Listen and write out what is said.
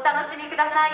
お楽しみください。